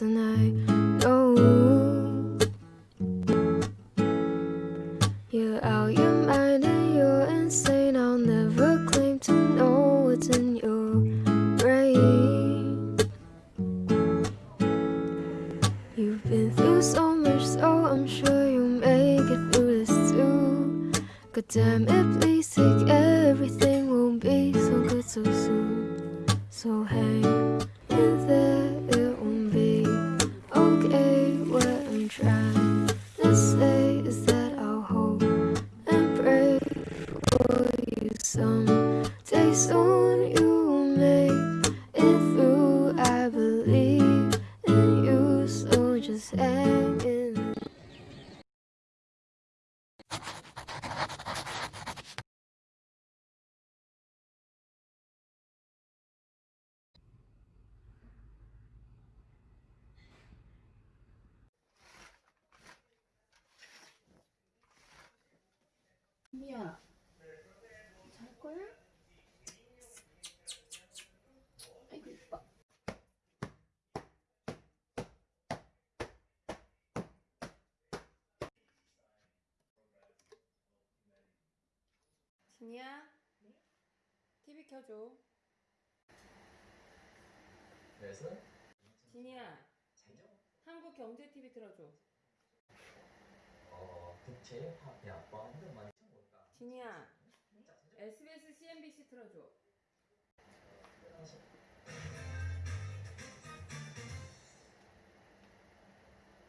and I know you're out your mind and you're insane. I'll never claim to know what's in your brain. You've been through so much, so I'm sure you'll make it through this too. God damn it, please take everything won't be so good so soon. So hang 미야 잘 거야? 아이고 이뻐 진이야 TV 켜줘 그래서 진이야 한국 경제 TV 틀어줘 어 국제 화폐 아빠 이런 많이 쳐볼까? 진이야 SBS CNBC 틀어줘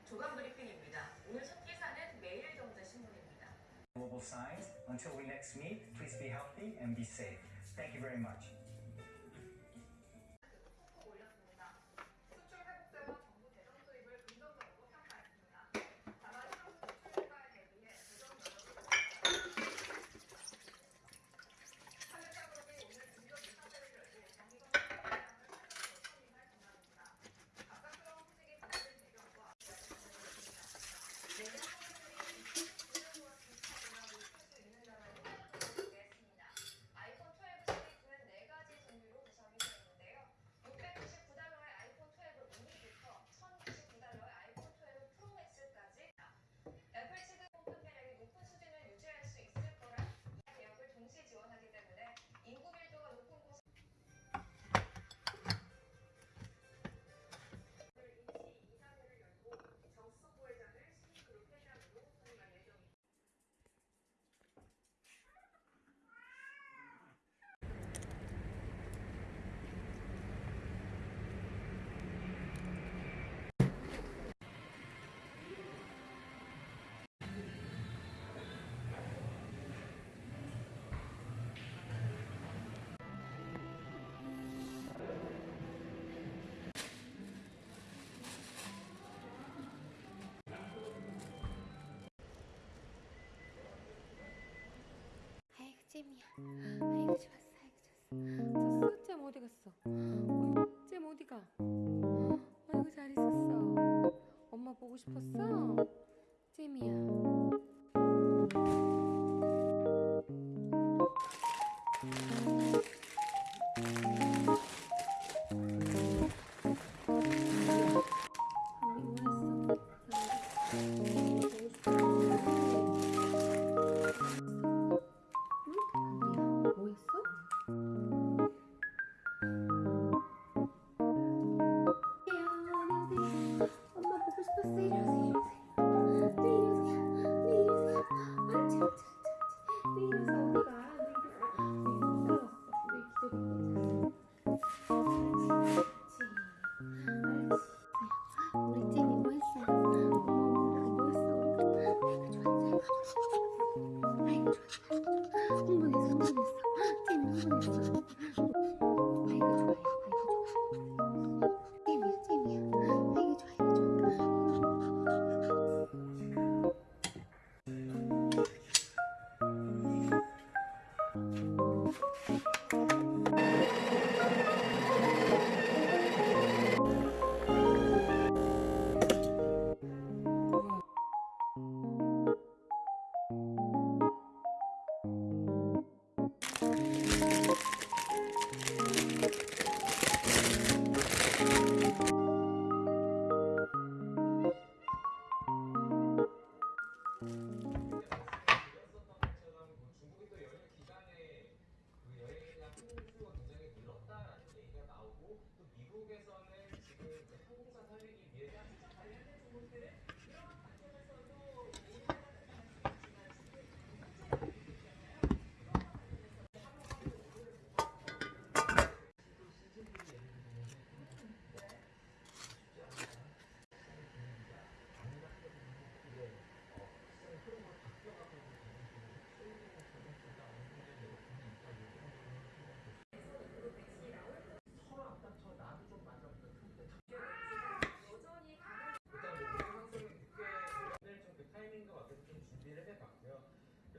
조간 브리핑입니다. 오늘 첫 기사는 매일경제신문입니다. global signs. Until we next meet, please be healthy and be safe. Thank you very much. 잼이야. 아이고 좋았어 아이고 좋았어. 졌어 잼 어디 갔어 Mm-hmm.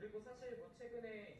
그리고 사실 뭐 최근에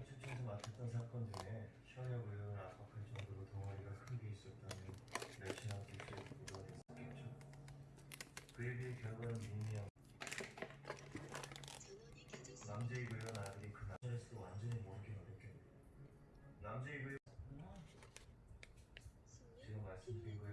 남북경찰청에서 맡았던 사건 중에 현역 의원을 압박할 정도로 덩어리가 큰게 멸치나 기수에 보도가 됐었겠죠. 그에 비해 결과는 미미한 남자의 의원 아들이 그 남자에서도 완전히 모르긴 어렵겠네. 남자의 의원 지금 말씀드린 거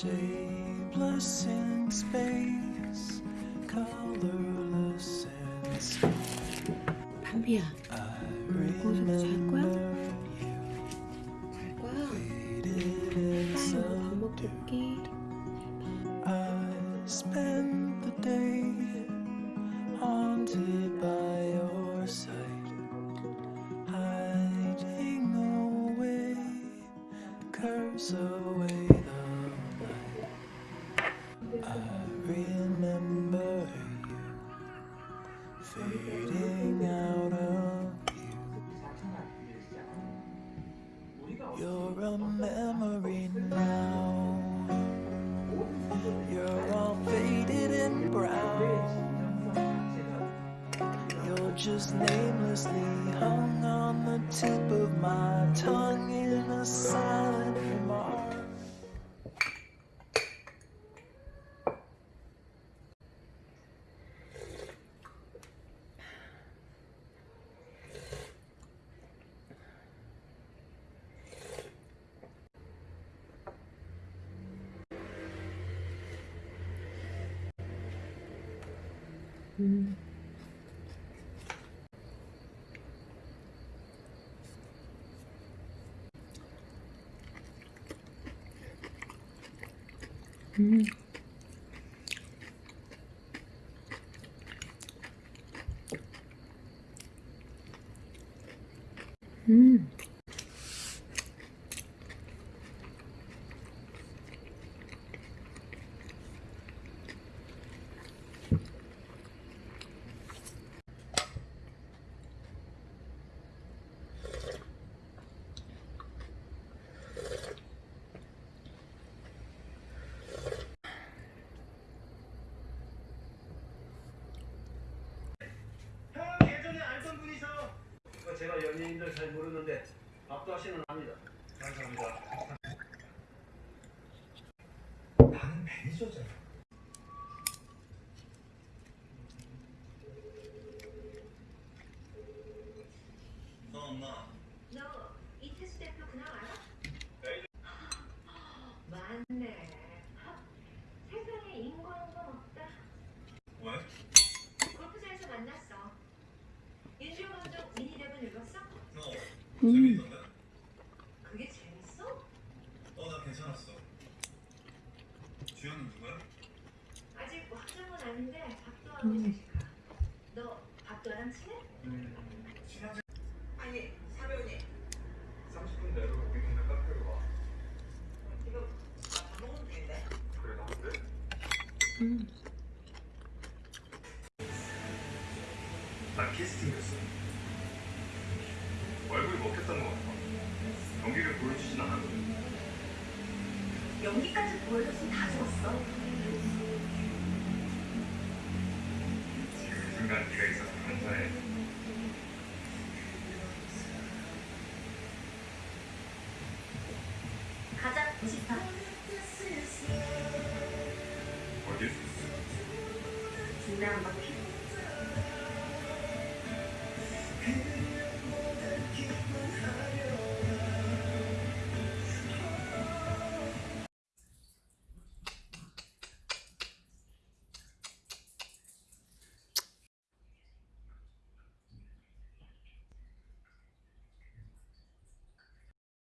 Shapeless in space, colorless and small. 담비야, 오늘 고소도 잘 I spent the day haunted by your sight, away. Just namelessly hung on the tip of my tongue in a silent remark. Hmm. Mm. 연예인들 잘 모르는데 밥도 하시는 압니다. 감사합니다. 나는 매니저잖아. 너 엄마. 너 이태수 대표 그날 알아? 맞네. 하, 세상에 인과한 건 없다. 왜? 골프장에서 만났어. 윤주호 감독 미니 대본 읽었어? 너 그게 재밌어? 어나 괜찮았어. 주연은 누구야? 아직 확정은 아닌데 박도하고 제시카. 너 박도랑 친해? 친하지. 아니 사배우님 30분 내로 우리 동네 카페로 와. 지금 밥 먹는 중인데. 그래 나쁜데? 난 캐스팅했어. 얼굴이 먹혔던 것 같아. 연기를 보여주진 않았거든. 연기까지 보여줬으면 다 좋았어. 이 순간 네가 있어서 감사해. 가자 98. 어디? 중대 한바퀴.